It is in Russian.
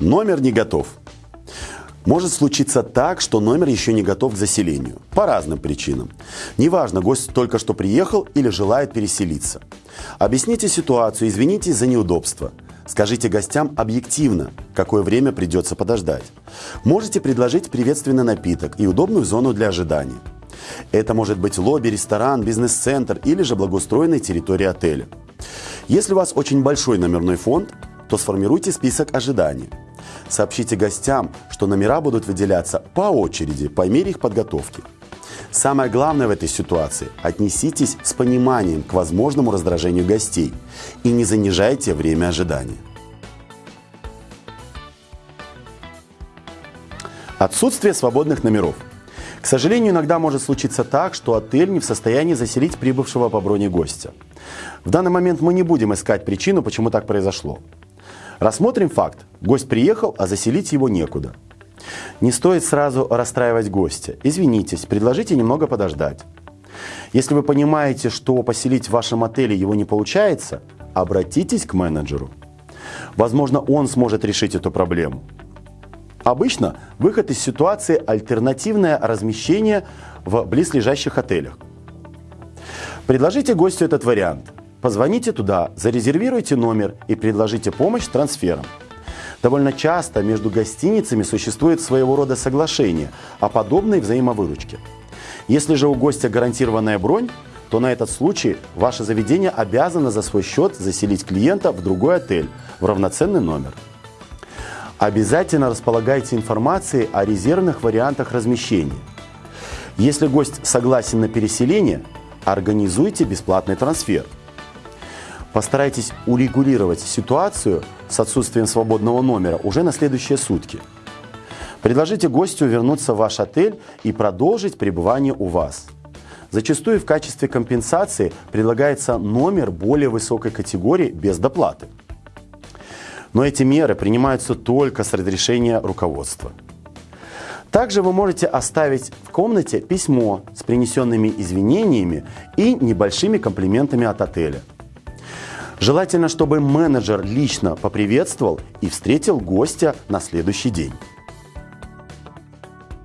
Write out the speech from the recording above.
Номер не готов. Может случиться так, что номер еще не готов к заселению. По разным причинам. Неважно, гость только что приехал или желает переселиться. Объясните ситуацию, извинитесь за неудобство. Скажите гостям объективно, какое время придется подождать. Можете предложить приветственный напиток и удобную зону для ожидания. Это может быть лобби, ресторан, бизнес-центр или же благоустроенная территория отеля. Если у вас очень большой номерной фонд, то сформируйте список ожиданий. Сообщите гостям, что номера будут выделяться по очереди, по мере их подготовки. Самое главное в этой ситуации – отнеситесь с пониманием к возможному раздражению гостей и не занижайте время ожидания. Отсутствие свободных номеров. К сожалению, иногда может случиться так, что отель не в состоянии заселить прибывшего по броне гостя. В данный момент мы не будем искать причину, почему так произошло. Рассмотрим факт. Гость приехал, а заселить его некуда. Не стоит сразу расстраивать гостя. Извинитесь, предложите немного подождать. Если вы понимаете, что поселить в вашем отеле его не получается, обратитесь к менеджеру. Возможно, он сможет решить эту проблему. Обычно выход из ситуации – альтернативное размещение в близлежащих отелях. Предложите гостю этот вариант – Позвоните туда, зарезервируйте номер и предложите помощь с трансфером. Довольно часто между гостиницами существует своего рода соглашение о подобной взаимовыручке. Если же у гостя гарантированная бронь, то на этот случай ваше заведение обязано за свой счет заселить клиента в другой отель в равноценный номер. Обязательно располагайте информацией о резервных вариантах размещения. Если гость согласен на переселение, организуйте бесплатный трансфер – Постарайтесь урегулировать ситуацию с отсутствием свободного номера уже на следующие сутки. Предложите гостю вернуться в ваш отель и продолжить пребывание у вас. Зачастую в качестве компенсации предлагается номер более высокой категории без доплаты. Но эти меры принимаются только с разрешения руководства. Также вы можете оставить в комнате письмо с принесенными извинениями и небольшими комплиментами от отеля – Желательно, чтобы менеджер лично поприветствовал и встретил гостя на следующий день.